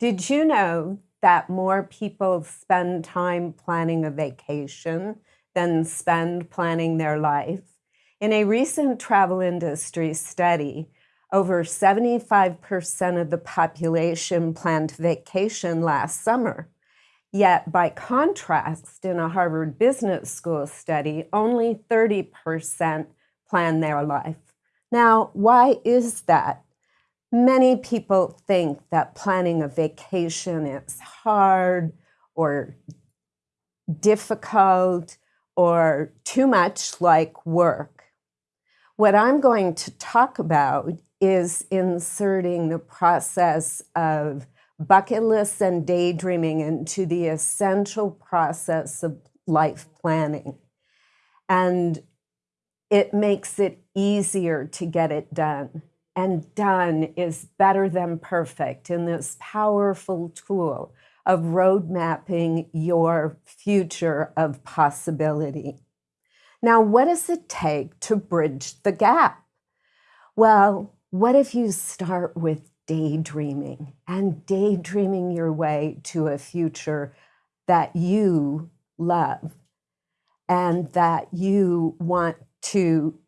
Did you know that more people spend time planning a vacation than spend planning their life? In a recent travel industry study, over 75% of the population planned vacation last summer. Yet, by contrast, in a Harvard Business School study, only 30% plan their life. Now, why is that? Many people think that planning a vacation is hard or difficult or too much like work. What I'm going to talk about is inserting the process of bucket lists and daydreaming into the essential process of life planning. And it makes it easier to get it done and done is better than perfect in this powerful tool of road mapping your future of possibility. Now, what does it take to bridge the gap? Well, what if you start with daydreaming and daydreaming your way to a future that you love and that you want to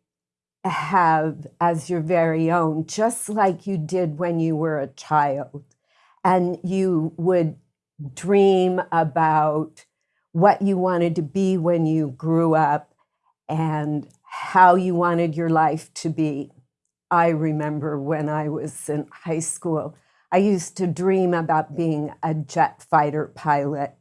have as your very own, just like you did when you were a child. And you would dream about what you wanted to be when you grew up and how you wanted your life to be. I remember when I was in high school, I used to dream about being a jet fighter pilot.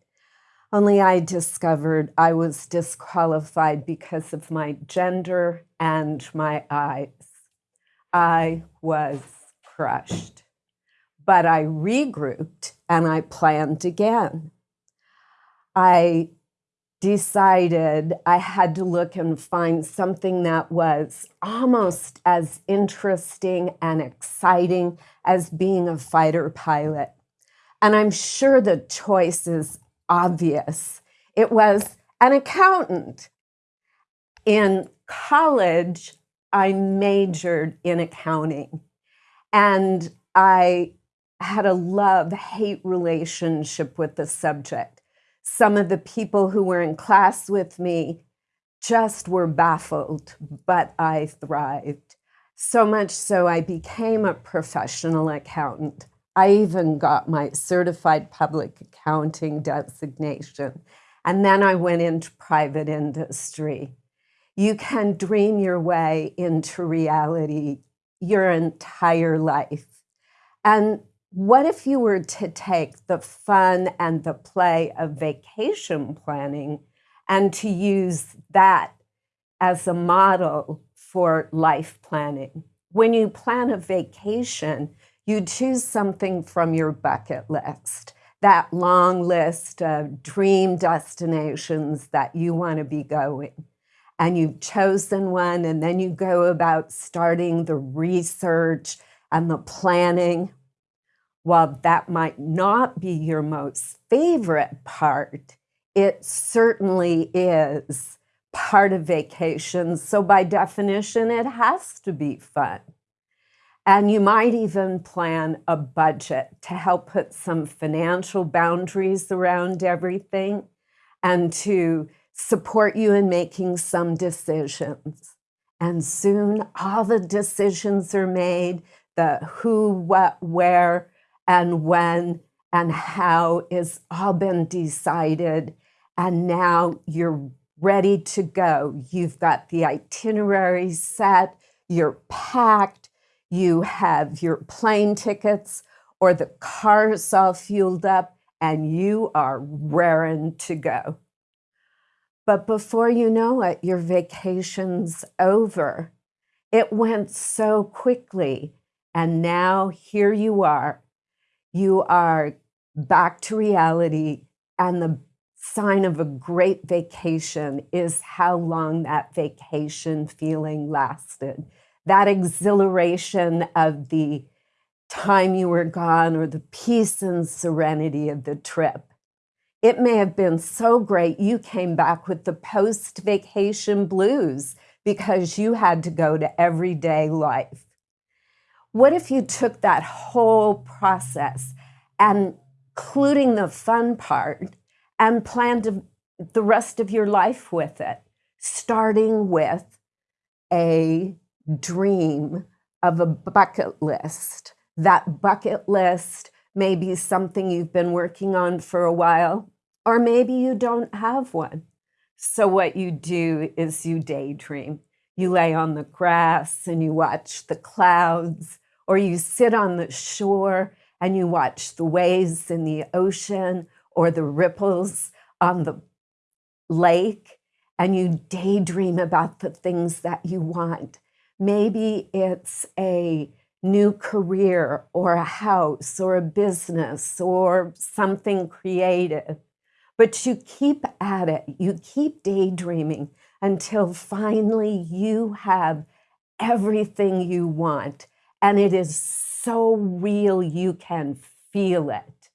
Only I discovered I was disqualified because of my gender and my eyes. I was crushed. But I regrouped and I planned again. I decided I had to look and find something that was almost as interesting and exciting as being a fighter pilot. And I'm sure the choice is obvious. It was an accountant. In college, I majored in accounting and I had a love hate relationship with the subject. Some of the people who were in class with me just were baffled, but I thrived. So much so, I became a professional accountant. I even got my certified public accounting designation. And then I went into private industry. You can dream your way into reality your entire life. And what if you were to take the fun and the play of vacation planning and to use that as a model for life planning? When you plan a vacation, you choose something from your bucket list, that long list of dream destinations that you want to be going. And you've chosen one, and then you go about starting the research and the planning. While that might not be your most favorite part, it certainly is part of vacation. So by definition, it has to be fun. And you might even plan a budget to help put some financial boundaries around everything and to support you in making some decisions. And soon all the decisions are made, the who, what, where, and when, and how is all been decided. And now you're ready to go. You've got the itinerary set, you're packed, you have your plane tickets or the car's all fueled up and you are raring to go. But before you know it, your vacation's over. It went so quickly. And now here you are. You are back to reality. And the sign of a great vacation is how long that vacation feeling lasted that exhilaration of the time you were gone or the peace and serenity of the trip. It may have been so great you came back with the post vacation blues because you had to go to everyday life. What if you took that whole process and including the fun part, and planned the rest of your life with it, starting with a dream of a bucket list. That bucket list may be something you've been working on for a while, or maybe you don't have one. So, what you do is you daydream. You lay on the grass and you watch the clouds, or you sit on the shore and you watch the waves in the ocean or the ripples on the lake, and you daydream about the things that you want. Maybe it's a new career or a house or a business or something creative. But you keep at it, you keep daydreaming until finally you have everything you want. And it is so real, you can feel it.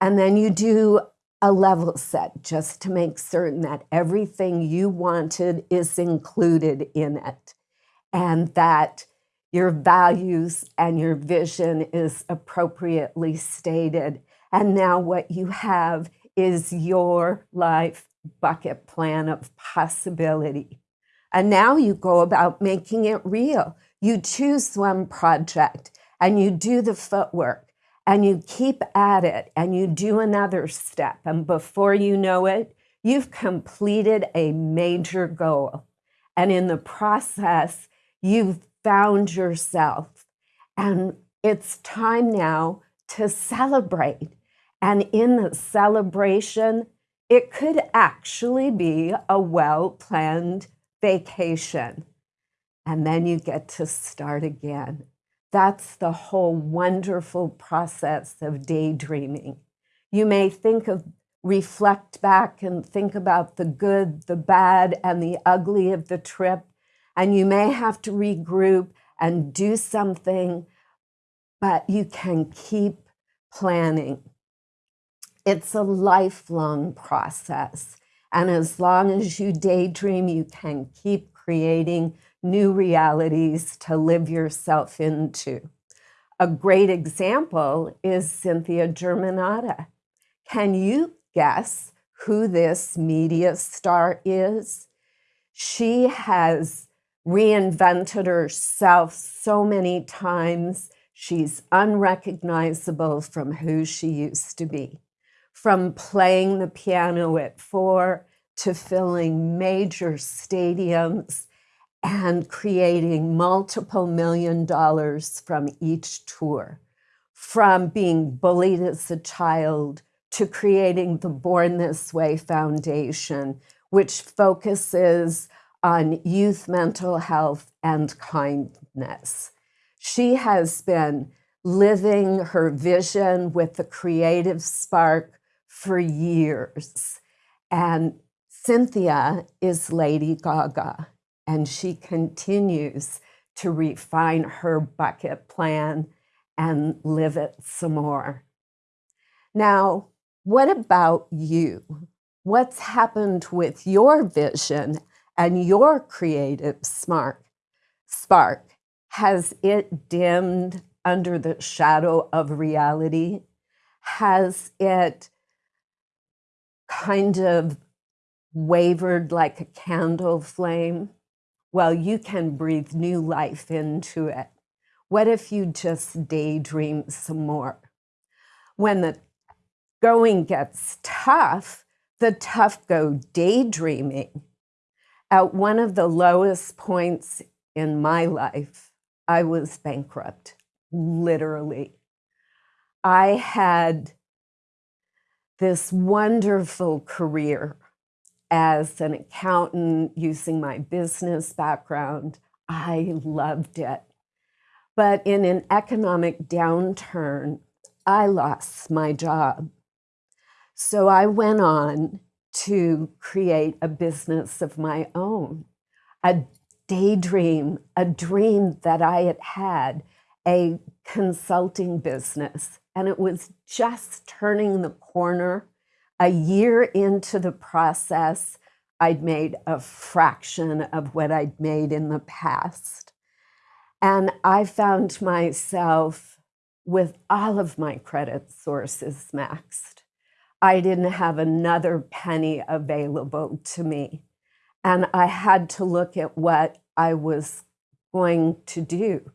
And then you do a level set just to make certain that everything you wanted is included in it and that your values and your vision is appropriately stated. And now what you have is your life bucket plan of possibility. And now you go about making it real. You choose one project and you do the footwork and you keep at it and you do another step. And before you know it, you've completed a major goal. And in the process, You've found yourself. And it's time now to celebrate. And in the celebration, it could actually be a well planned vacation. And then you get to start again. That's the whole wonderful process of daydreaming. You may think of, reflect back and think about the good, the bad, and the ugly of the trip and you may have to regroup and do something, but you can keep planning. It's a lifelong process. And as long as you daydream, you can keep creating new realities to live yourself into. A great example is Cynthia Germanotta. Can you guess who this media star is? She has reinvented herself so many times. She's unrecognizable from who she used to be. From playing the piano at four to filling major stadiums and creating multiple million dollars from each tour. From being bullied as a child to creating the Born This Way Foundation, which focuses on youth mental health and kindness. She has been living her vision with the creative spark for years. And Cynthia is Lady Gaga, and she continues to refine her bucket plan and live it some more. Now, what about you? What's happened with your vision and your creative smart spark has it dimmed under the shadow of reality? Has it kind of wavered like a candle flame? Well you can breathe new life into it. What if you just daydream some more? When the going gets tough the tough go daydreaming at one of the lowest points in my life, I was bankrupt, literally. I had this wonderful career as an accountant using my business background. I loved it. But in an economic downturn, I lost my job. So I went on to create a business of my own, a daydream, a dream that I had had, a consulting business. And it was just turning the corner. A year into the process, I'd made a fraction of what I'd made in the past. And I found myself with all of my credit sources maxed. I didn't have another penny available to me. And I had to look at what I was going to do.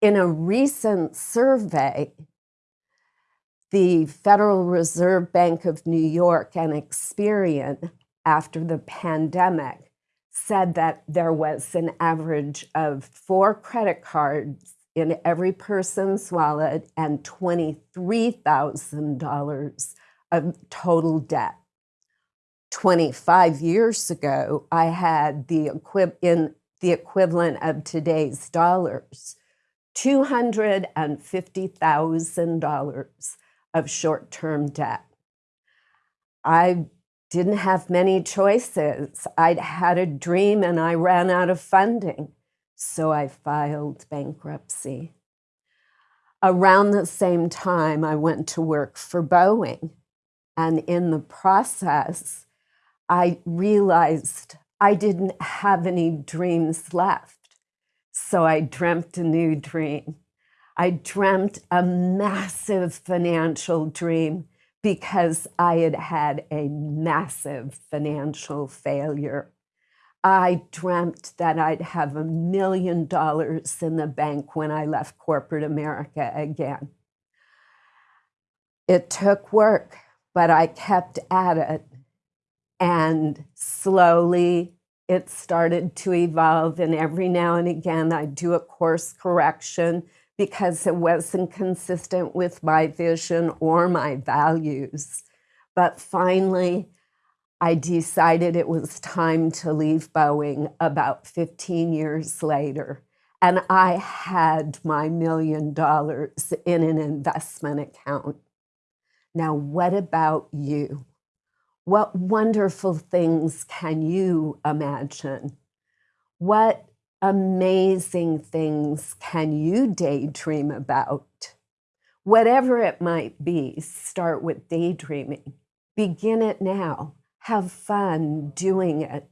In a recent survey, the Federal Reserve Bank of New York and Experian, after the pandemic, said that there was an average of four credit cards in every person's wallet and $23,000 of total debt. 25 years ago, I had the equi- in the equivalent of today's dollars, $250,000 of short-term debt. I didn't have many choices. I'd had a dream and I ran out of funding, so I filed bankruptcy. Around the same time, I went to work for Boeing. And in the process, I realized I didn't have any dreams left. So I dreamt a new dream. I dreamt a massive financial dream because I had had a massive financial failure. I dreamt that I'd have a million dollars in the bank when I left corporate America again. It took work, but I kept at it. And slowly it started to evolve. And every now and again, I'd do a course correction because it wasn't consistent with my vision or my values. But finally, I decided it was time to leave Boeing about 15 years later. And I had my million dollars in an investment account. Now, what about you? What wonderful things can you imagine? What amazing things can you daydream about? Whatever it might be, start with daydreaming. Begin it now. Have fun doing it.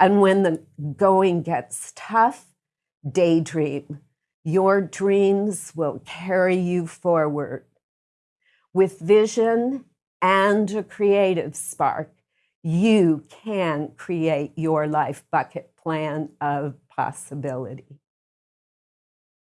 And when the going gets tough, daydream. Your dreams will carry you forward. With vision and a creative spark, you can create your life bucket plan of possibility.